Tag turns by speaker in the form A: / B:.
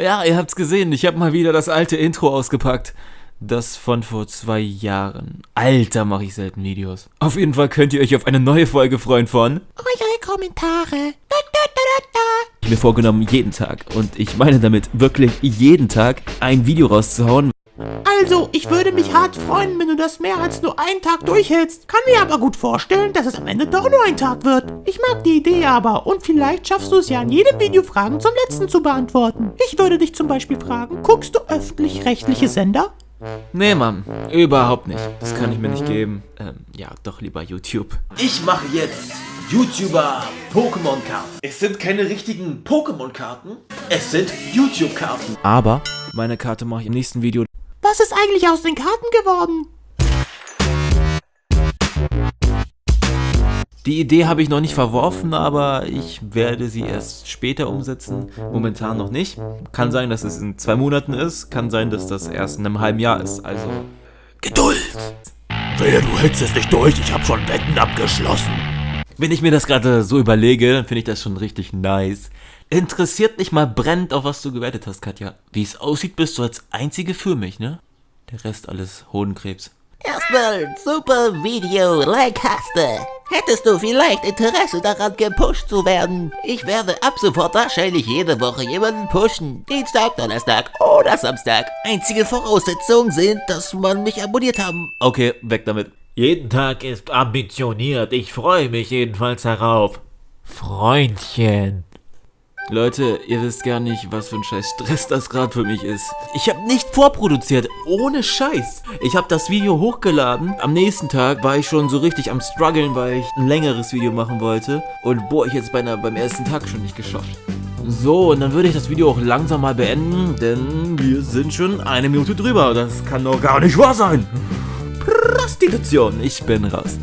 A: Ja, ihr habt's gesehen, ich habe mal wieder das alte Intro ausgepackt. Das von vor zwei Jahren. Alter, mache ich selten Videos. Auf jeden Fall könnt ihr euch auf eine neue Folge freuen von
B: Eure Kommentare. Da, da, da.
A: Ich mir vorgenommen, jeden Tag, und ich meine damit wirklich jeden Tag, ein Video rauszuhauen.
B: Also, ich würde mich hart freuen, wenn du das mehr als nur einen Tag durchhältst. Kann mir aber gut vorstellen, dass es am Ende doch nur ein Tag wird. Ich mag die Idee aber und vielleicht schaffst du es ja in jedem Video Fragen zum letzten zu beantworten. Ich würde dich zum Beispiel fragen, guckst du öffentlich-rechtliche Sender?
A: Nee, Mann, überhaupt nicht. Das kann ich mir nicht geben. Ähm, ja, doch lieber YouTube.
C: Ich mache jetzt YouTuber Pokémon-Karten. Es sind keine richtigen Pokémon-Karten, es sind YouTube-Karten.
A: Aber meine Karte mache ich im nächsten Video.
B: Was ist eigentlich aus den Karten geworden?
A: Die Idee habe ich noch nicht verworfen, aber ich werde sie erst später umsetzen. Momentan noch nicht. Kann sein, dass es in zwei Monaten ist. Kann sein, dass das erst in einem halben Jahr ist. Also
C: Geduld! Wehe, du hältst es nicht durch, ich habe schon Wetten abgeschlossen.
A: Wenn ich mir das gerade so überlege, dann finde ich das schon richtig nice. Interessiert mich mal brennend, auf was du gewettet hast, Katja. Wie es aussieht, bist du als Einzige für mich, ne? Der Rest alles Hodenkrebs.
D: Erstmal, super Video, like hast du. Hättest du vielleicht Interesse daran, gepusht zu werden? Ich werde ab sofort wahrscheinlich jede Woche jemanden pushen. Dienstag, Donnerstag oder Samstag. Einzige Voraussetzungen sind, dass man mich abonniert haben.
A: Okay, weg damit.
E: Jeden Tag ist ambitioniert. Ich freue mich jedenfalls darauf. Freundchen.
A: Leute, ihr wisst gar nicht, was für ein scheiß Stress das gerade für mich ist. Ich habe nicht vorproduziert, ohne Scheiß. Ich habe das Video hochgeladen. Am nächsten Tag war ich schon so richtig am struggeln, weil ich ein längeres Video machen wollte. Und boah, ich jetzt beinahe beim ersten Tag schon nicht geschafft. So, und dann würde ich das Video auch langsam mal beenden, denn wir sind schon eine Minute drüber. Das kann doch gar nicht wahr sein. Prostitution, ich bin raus.